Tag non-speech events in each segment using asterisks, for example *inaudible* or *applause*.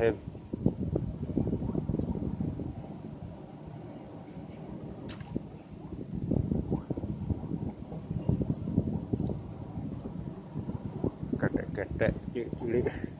him. Get that, get that.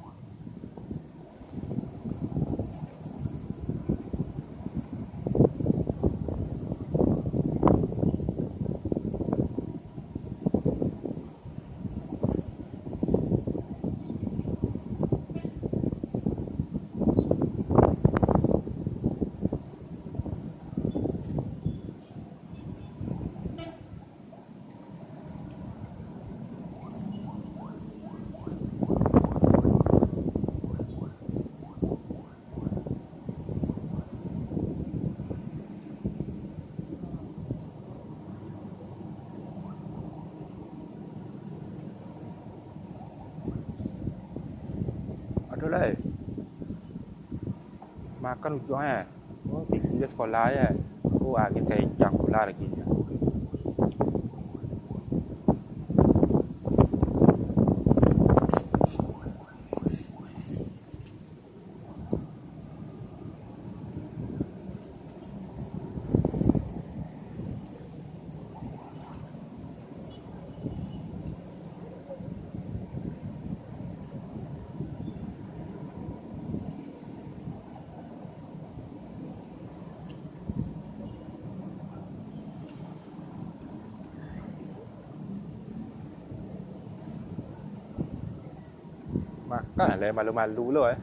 lại mà con chó này có thì เลย makan có lái oh cô à cái thầy chẳng có jang được gì nhỉ Makan lah malu-malu lo eh.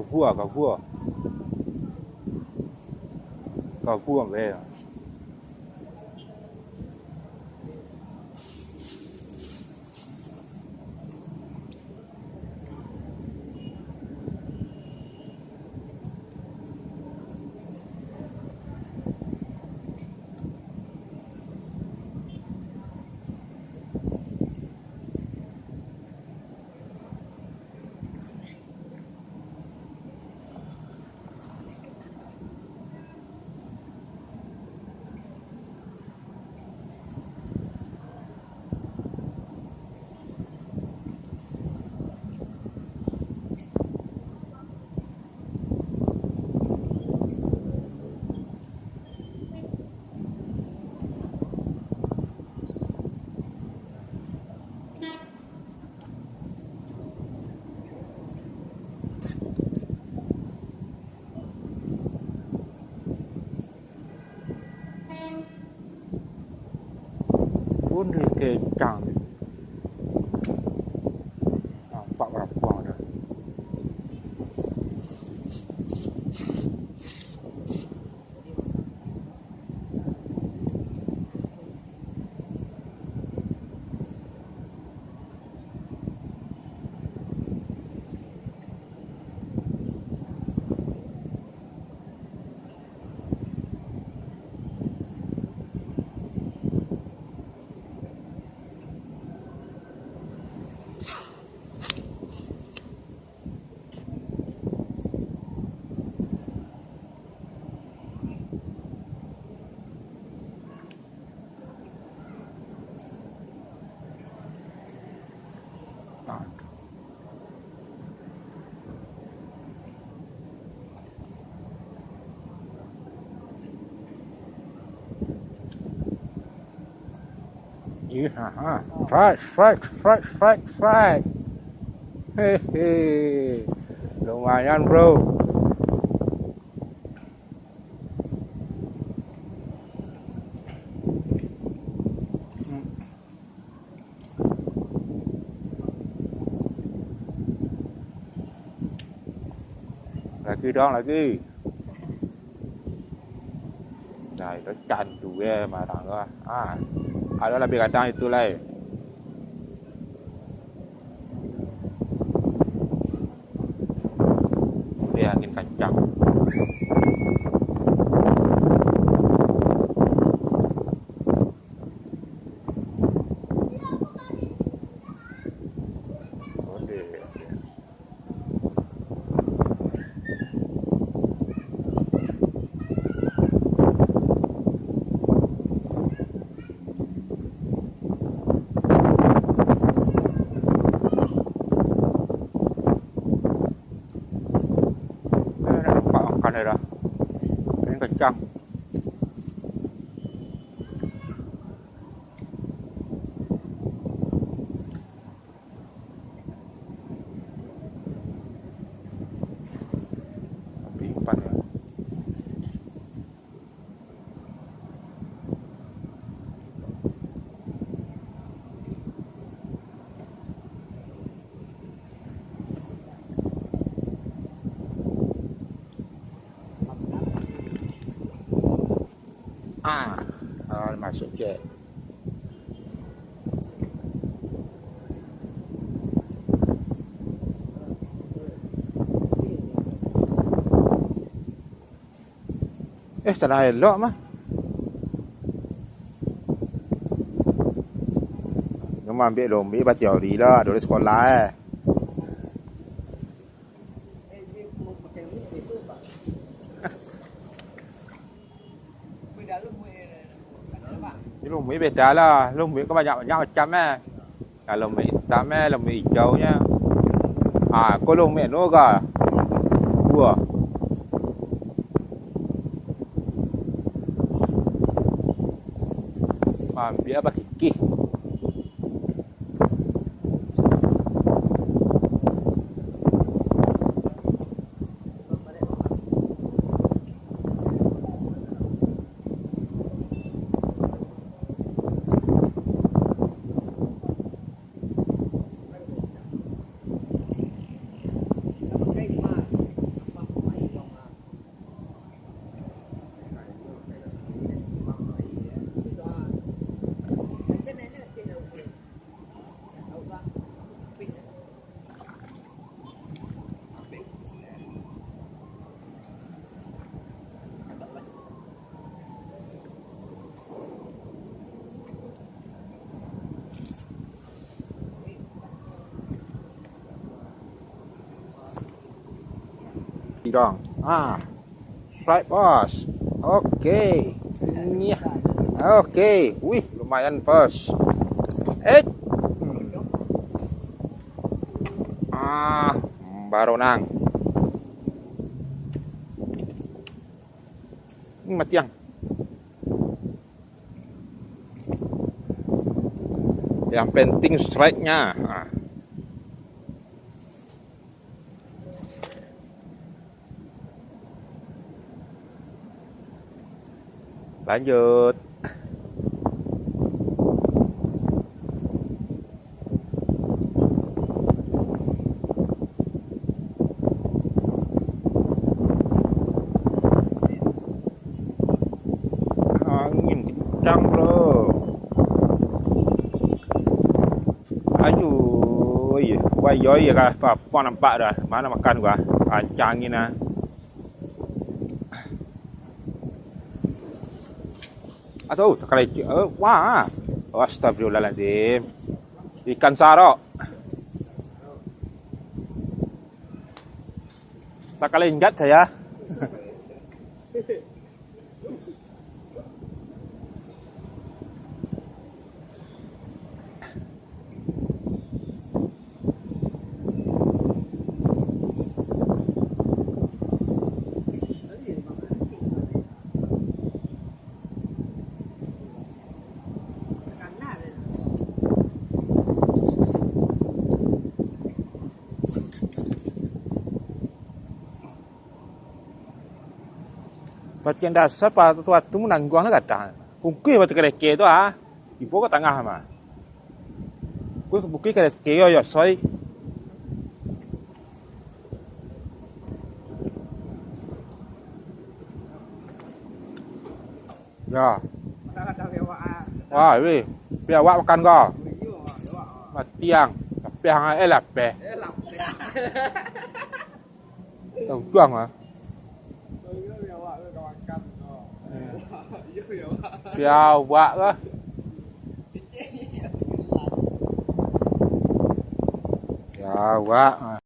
ก็พัวก็พัวก็พัวไป luôn thì kể chẳng start. Yeah, strike, strike, strike, strike, strike. Hehehe, lumayan bro. Lagi dong, lagi. Mà thằng ơi. À, à đó là biệt cảnh trang itu lah. angin kencang ah, ah masuk je Eh, tanah elok mah. Kamu ambil lombi baca teori lah, dulu sekolah eh. mấy bề trả là lông mấy các bạn nhậu nhau chăm mẹ à lông mấy tá mẹ lông mấy cháu nhá. À có lông mẹ nó cả vừa à? mà bia bạc kì. Dong. Ah. Strike boss. Oke. Okay. Ya. Oke. Okay. Wih, lumayan bos. Eh. Ah, baru nang. Mati yang. Yang penting strike-nya. Ah. Lanjut. Angin kencang, Bro. Ayo, iya. Wah, iya kah? Apa nampak dah? Mana makan gua? Kencangin ah. Atau terkelecik. Oh, wah. Astagfirullahaladzim. Ikan sarok. Tak kelenjat saya. *laughs* kenda sapa tua tumu na nguang na gata cái kui đó à, ke do có ipo ka mà, hama kui bukui cái ke yo yo soi ya wa we pe wa kan go ma tiang pe hang a elap pe elap pe tong chuang à Chào vạ cơ. Chào vạ.